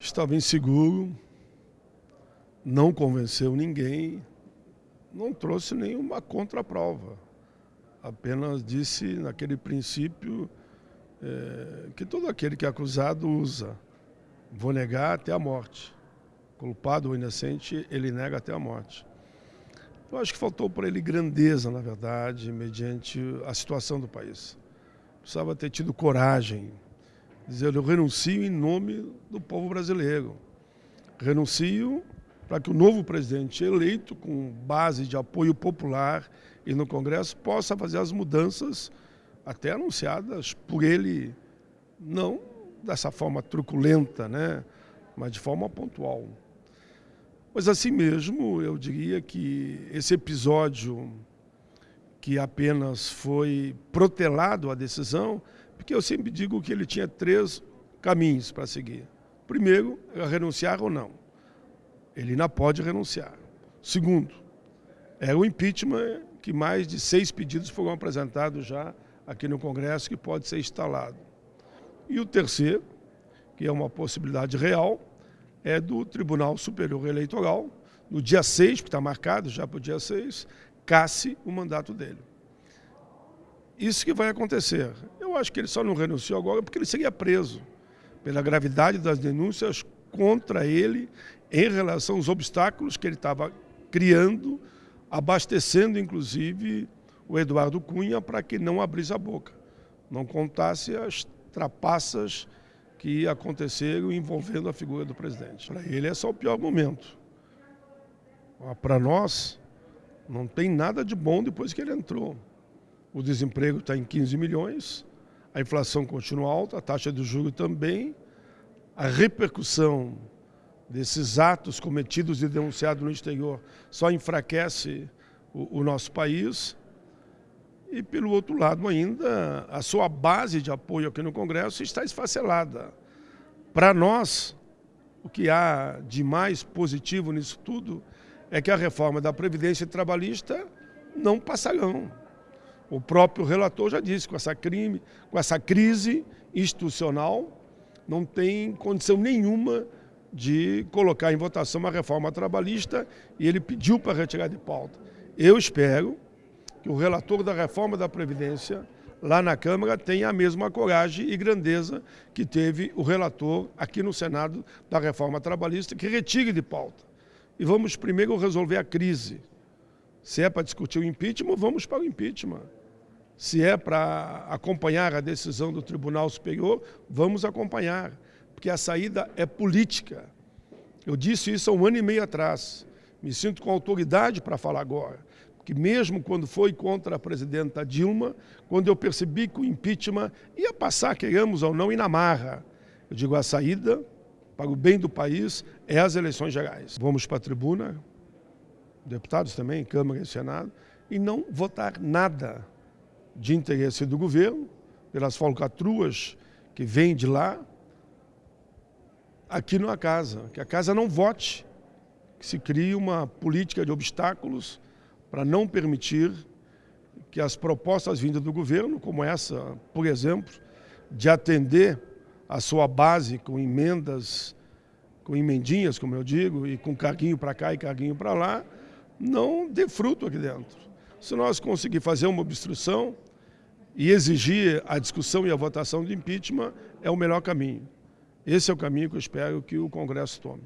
Estava inseguro, não convenceu ninguém, não trouxe nenhuma contraprova. Apenas disse naquele princípio é, que todo aquele que é acusado usa. Vou negar até a morte. Culpado ou inocente, ele nega até a morte. Eu acho que faltou para ele grandeza, na verdade, mediante a situação do país. Precisava ter tido coragem dizer, eu renuncio em nome do povo brasileiro. Renuncio para que o novo presidente eleito, com base de apoio popular e no Congresso, possa fazer as mudanças até anunciadas por ele, não dessa forma truculenta, né? mas de forma pontual. Mas assim mesmo, eu diria que esse episódio que apenas foi protelado a decisão, porque eu sempre digo que ele tinha três caminhos para seguir. Primeiro, é renunciar ou não. Ele ainda pode renunciar. Segundo, é o impeachment que mais de seis pedidos foram apresentados já aqui no Congresso que pode ser instalado. E o terceiro, que é uma possibilidade real, é do Tribunal Superior Eleitoral, no dia 6, que está marcado já para o dia 6, casse o mandato dele. Isso que vai acontecer. Eu acho que ele só não renunciou agora porque ele seria preso pela gravidade das denúncias contra ele em relação aos obstáculos que ele estava criando, abastecendo inclusive o Eduardo Cunha para que não abrisse a boca, não contasse as trapaças que aconteceram envolvendo a figura do presidente. Para ele é só o pior momento. Para nós, não tem nada de bom depois que ele entrou o desemprego está em 15 milhões, a inflação continua alta, a taxa de juros também, a repercussão desses atos cometidos e denunciados no exterior só enfraquece o, o nosso país. E, pelo outro lado, ainda, a sua base de apoio aqui no Congresso está esfacelada. Para nós, o que há de mais positivo nisso tudo é que a reforma da Previdência Trabalhista não passarão. O próprio relator já disse, com essa, crime, com essa crise institucional, não tem condição nenhuma de colocar em votação uma reforma trabalhista e ele pediu para retirar de pauta. Eu espero que o relator da reforma da Previdência, lá na Câmara, tenha a mesma coragem e grandeza que teve o relator aqui no Senado da reforma trabalhista, que retire de pauta. E vamos primeiro resolver a crise. Se é para discutir o impeachment, vamos para o impeachment. Se é para acompanhar a decisão do Tribunal Superior, vamos acompanhar, porque a saída é política. Eu disse isso há um ano e meio atrás. Me sinto com autoridade para falar agora. Porque mesmo quando foi contra a presidenta Dilma, quando eu percebi que o impeachment ia passar, queremos ou não, e na marra, eu digo a saída para o bem do país é as eleições gerais. Vamos para a tribuna, deputados também, Câmara e Senado, e não votar nada de interesse do governo, pelas falcatruas que vêm de lá, aqui na casa, que a casa não vote, que se crie uma política de obstáculos para não permitir que as propostas vindas do governo, como essa, por exemplo, de atender a sua base com emendas, com emendinhas, como eu digo, e com carguinho para cá e carguinho para lá, não dê fruto aqui dentro. Se nós conseguir fazer uma obstrução, e exigir a discussão e a votação de impeachment é o melhor caminho. Esse é o caminho que eu espero que o Congresso tome.